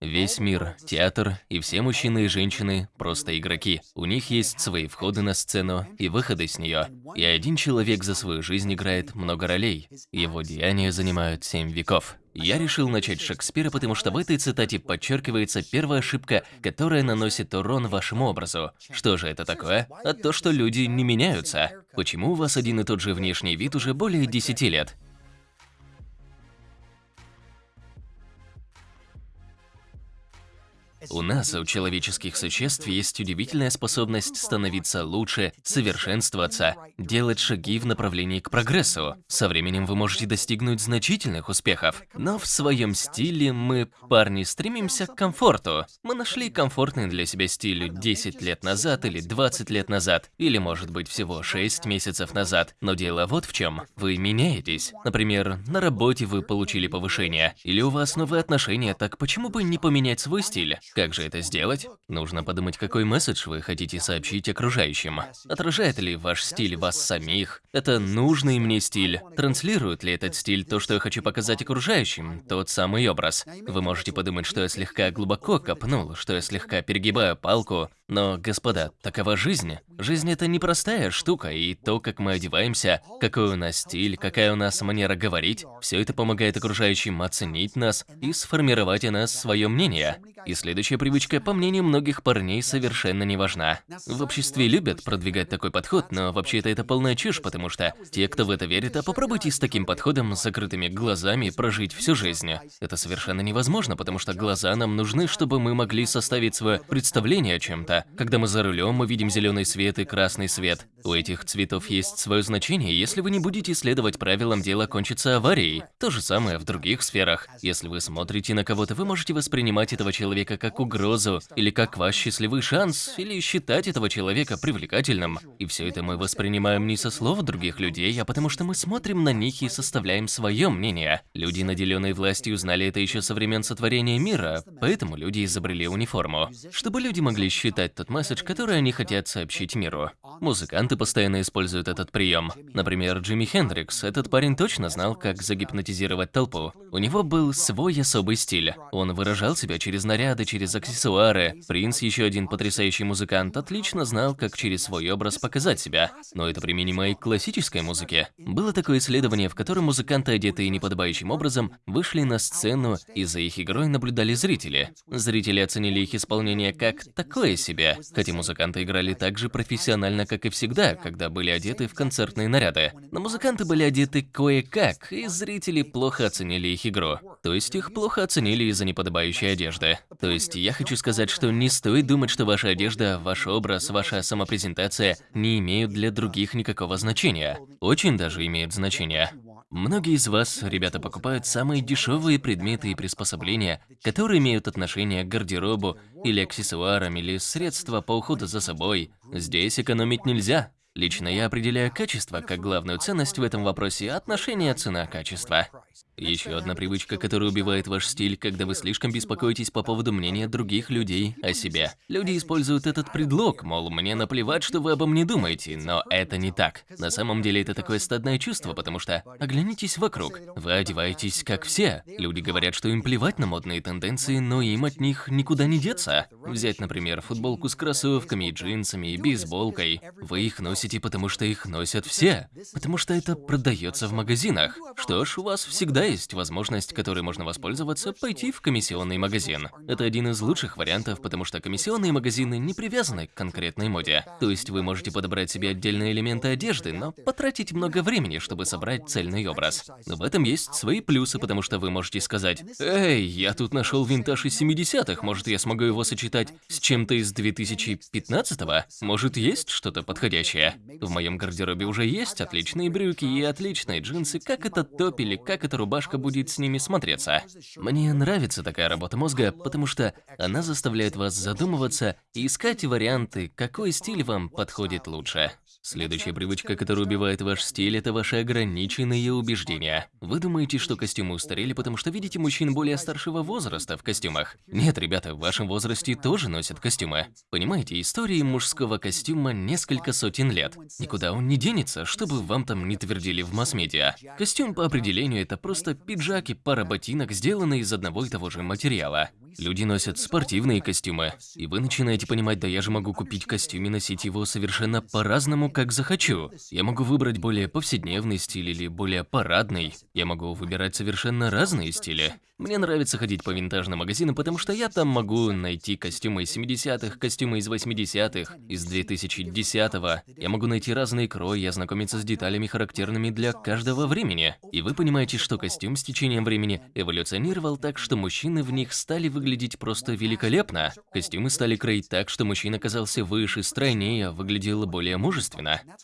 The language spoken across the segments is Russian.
Весь мир – театр, и все мужчины и женщины – просто игроки. У них есть свои входы на сцену и выходы с нее. И один человек за свою жизнь играет много ролей. Его деяния занимают семь веков. Я решил начать Шекспира, потому что в этой цитате подчеркивается первая ошибка, которая наносит урон вашему образу. Что же это такое? А то, что люди не меняются. Почему у вас один и тот же внешний вид уже более 10 лет? У нас, у человеческих существ, есть удивительная способность становиться лучше, совершенствоваться, делать шаги в направлении к прогрессу. Со временем вы можете достигнуть значительных успехов. Но в своем стиле мы, парни, стремимся к комфорту. Мы нашли комфортный для себя стиль 10 лет назад или 20 лет назад, или может быть всего 6 месяцев назад. Но дело вот в чем. Вы меняетесь. Например, на работе вы получили повышение, или у вас новые отношения, так почему бы не поменять свой стиль? Как же это сделать? Нужно подумать, какой месседж вы хотите сообщить окружающим. Отражает ли ваш стиль вас самих? Это нужный мне стиль. Транслирует ли этот стиль то, что я хочу показать окружающим? Тот самый образ. Вы можете подумать, что я слегка глубоко копнул, что я слегка перегибаю палку. Но, господа, такова жизнь. Жизнь это непростая штука, и то, как мы одеваемся, какой у нас стиль, какая у нас манера говорить, все это помогает окружающим оценить нас и сформировать о нас свое мнение. И следующая привычка, по мнению многих парней, совершенно не важна. В обществе любят продвигать такой подход, но вообще-то это полная чушь, потому что те, кто в это верит, а попробуйте с таким подходом с закрытыми глазами прожить всю жизнь. Это совершенно невозможно, потому что глаза нам нужны, чтобы мы могли составить свое представление о чем-то. Когда мы за рулем, мы видим зеленый свет и красный свет. У этих цветов есть свое значение, если вы не будете следовать правилам, дело кончится аварией. То же самое в других сферах. Если вы смотрите на кого-то, вы можете воспринимать этого человека человека как угрозу, или как ваш счастливый шанс, или считать этого человека привлекательным. И все это мы воспринимаем не со слов других людей, а потому что мы смотрим на них и составляем свое мнение. Люди, наделенные властью, знали это еще со времен сотворения мира, поэтому люди изобрели униформу. Чтобы люди могли считать тот месседж, который они хотят сообщить миру. Музыканты постоянно используют этот прием. Например, Джимми Хендрикс. Этот парень точно знал, как загипнотизировать толпу. У него был свой особый стиль. Он выражал себя через наряд наряды, через аксессуары. Принц, еще один потрясающий музыкант, отлично знал, как через свой образ показать себя. Но это применимо и к классической музыке. Было такое исследование, в котором музыканты, одетые неподобающим образом, вышли на сцену и за их игрой наблюдали зрители. Зрители оценили их исполнение как такое себе, хотя музыканты играли так же профессионально, как и всегда, когда были одеты в концертные наряды. Но музыканты были одеты кое-как, и зрители плохо оценили их игру. То есть их плохо оценили из-за неподобающей одежды. То есть я хочу сказать, что не стоит думать, что ваша одежда, ваш образ, ваша самопрезентация не имеют для других никакого значения. Очень даже имеют значение. Многие из вас, ребята, покупают самые дешевые предметы и приспособления, которые имеют отношение к гардеробу или аксессуарам или средства по уходу за собой. Здесь экономить нельзя. Лично я определяю качество как главную ценность в этом вопросе отношения цена-качество. Еще одна привычка, которая убивает ваш стиль, когда вы слишком беспокоитесь по поводу мнения других людей о себе. Люди используют этот предлог, мол, мне наплевать, что вы обо мне думаете, но это не так. На самом деле это такое стадное чувство, потому что оглянитесь вокруг. Вы одеваетесь как все. Люди говорят, что им плевать на модные тенденции, но им от них никуда не деться. Взять, например, футболку с кроссовками, джинсами и бейсболкой. Вы их носите, потому что их носят все. Потому что это продается в магазинах. Что ж, у вас всегда есть возможность, которой можно воспользоваться, пойти в комиссионный магазин. Это один из лучших вариантов, потому что комиссионные магазины не привязаны к конкретной моде. То есть вы можете подобрать себе отдельные элементы одежды, но потратить много времени, чтобы собрать цельный образ. Но в этом есть свои плюсы, потому что вы можете сказать, «Эй, я тут нашел винтаж из 70-х, может я смогу его сочетать с чем-то из 2015-го? Может есть что-то подходящее? В моем гардеробе уже есть отличные брюки и отличные джинсы, как этот топ или как эта рубашка будет с ними смотреться. Мне нравится такая работа мозга, потому что она заставляет вас задумываться и искать варианты, какой стиль вам подходит лучше. Следующая привычка, которая убивает ваш стиль, это ваши ограниченные убеждения. Вы думаете, что костюмы устарели, потому что видите мужчин более старшего возраста в костюмах? Нет, ребята, в вашем возрасте тоже носят костюмы. Понимаете, истории мужского костюма несколько сотен лет. Никуда он не денется, чтобы вам там не твердили в масс-медиа. Костюм по определению это просто пиджак и пара ботинок, сделанные из одного и того же материала. Люди носят спортивные костюмы, и вы начинаете понимать, да я же могу купить костюм и носить его совершенно по-разному, как захочу. Я могу выбрать более повседневный стиль или более парадный. Я могу выбирать совершенно разные стили. Мне нравится ходить по винтажным магазинам, потому что я там могу найти костюмы из 70-х, костюмы из 80-х, из 2010-го. Я могу найти разные крои и ознакомиться с деталями, характерными для каждого времени. И вы понимаете, что костюм с течением времени эволюционировал так, что мужчины в них стали выглядеть просто великолепно. Костюмы стали кроить так, что мужчина казался выше, стройнее, выглядел более мужественно.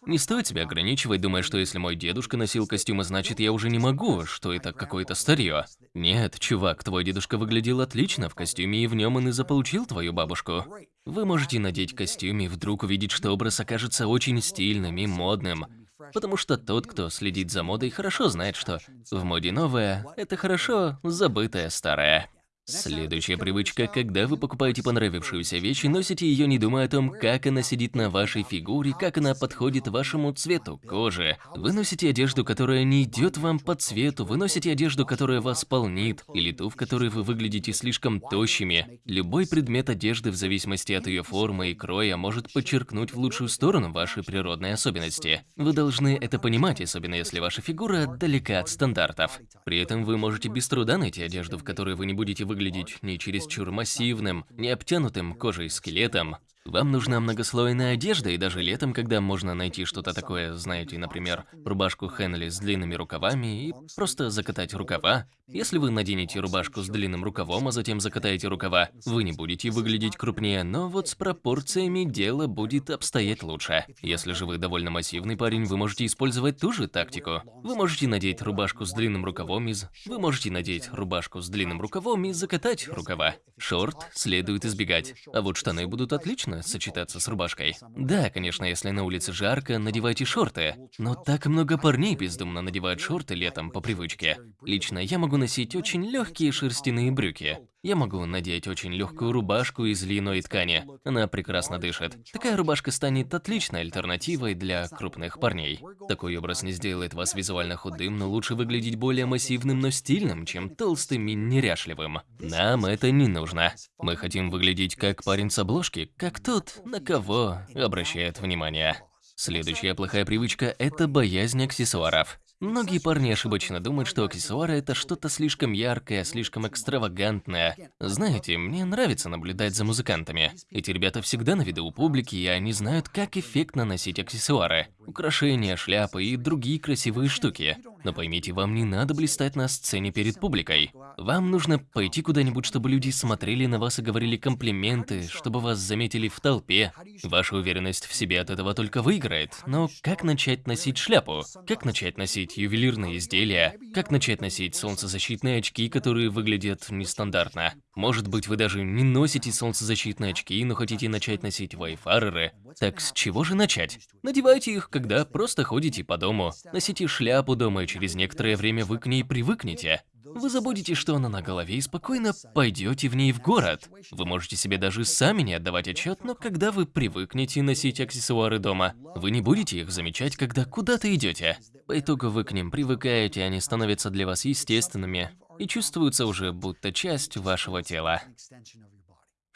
Не стоит себя ограничивать, думая, что если мой дедушка носил костюмы, значит я уже не могу, что это какое-то старье. Нет, чувак, твой дедушка выглядел отлично в костюме, и в нем он и заполучил твою бабушку. Вы можете надеть костюм и вдруг увидеть, что образ окажется очень стильным и модным. Потому что тот, кто следит за модой, хорошо знает, что в моде новое – это хорошо забытое старое. Следующая привычка, когда вы покупаете понравившуюся вещь и носите ее, не думая о том, как она сидит на вашей фигуре, как она подходит вашему цвету кожи. Вы носите одежду, которая не идет вам по цвету, вы носите одежду, которая вас полнит, или ту, в которой вы выглядите слишком тощими. Любой предмет одежды, в зависимости от ее формы и кроя, может подчеркнуть в лучшую сторону ваши природные особенности. Вы должны это понимать, особенно если ваша фигура далека от стандартов. При этом вы можете без труда найти одежду, в которой вы не будете выглядеть выглядеть не чересчур массивным, не обтянутым кожей скелетом, вам нужна многослойная одежда, и даже летом, когда можно найти что-то такое, знаете, например, рубашку Хенли с длинными рукавами и просто закатать рукава. Если вы наденете рубашку с длинным рукавом, а затем закатаете рукава, вы не будете выглядеть крупнее, но вот с пропорциями дело будет обстоять лучше. Если же вы довольно массивный парень, вы можете использовать ту же тактику. Вы можете надеть рубашку с длинным рукавом из... Вы можете надеть рубашку с длинным рукавом и закатать рукава. Шорт следует избегать, а вот штаны будут отлично отлично сочетаться с рубашкой. Да, конечно, если на улице жарко, надевайте шорты. Но так много парней бездумно надевают шорты летом по привычке. Лично я могу носить очень легкие шерстяные брюки. Я могу надеть очень легкую рубашку из льняной ткани. Она прекрасно дышит. Такая рубашка станет отличной альтернативой для крупных парней. Такой образ не сделает вас визуально худым, но лучше выглядеть более массивным, но стильным, чем толстым и неряшливым. Нам это не нужно. Мы хотим выглядеть как парень с обложки, как тот, на кого обращает внимание. Следующая плохая привычка – это боязнь аксессуаров. Многие парни ошибочно думают, что аксессуары это что-то слишком яркое, слишком экстравагантное. Знаете, мне нравится наблюдать за музыкантами. Эти ребята всегда на виду у публики, и они знают, как эффектно носить аксессуары. Украшения, шляпы и другие красивые штуки. Но поймите, вам не надо блистать на сцене перед публикой. Вам нужно пойти куда-нибудь, чтобы люди смотрели на вас и говорили комплименты, чтобы вас заметили в толпе. Ваша уверенность в себе от этого только выиграет. Но как начать носить шляпу? Как начать носить ювелирные изделия, как начать носить солнцезащитные очки, которые выглядят нестандартно. Может быть, вы даже не носите солнцезащитные очки, но хотите начать носить вайфареры. Так с чего же начать? Надевайте их, когда просто ходите по дому. Носите шляпу дома, и через некоторое время вы к ней привыкнете. Вы забудете, что она на голове, и спокойно пойдете в ней в город. Вы можете себе даже сами не отдавать отчет, но когда вы привыкнете носить аксессуары дома, вы не будете их замечать, когда куда-то идете. По итогу вы к ним привыкаете, они становятся для вас естественными и чувствуются уже будто часть вашего тела.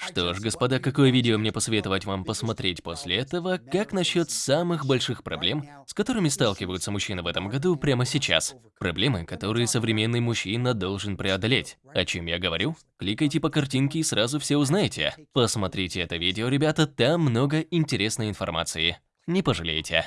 Что ж, господа, какое видео мне посоветовать вам посмотреть после этого? Как насчет самых больших проблем, с которыми сталкиваются мужчины в этом году прямо сейчас? Проблемы, которые современный мужчина должен преодолеть. О чем я говорю? Кликайте по картинке и сразу все узнаете. Посмотрите это видео, ребята, там много интересной информации. Не пожалеете.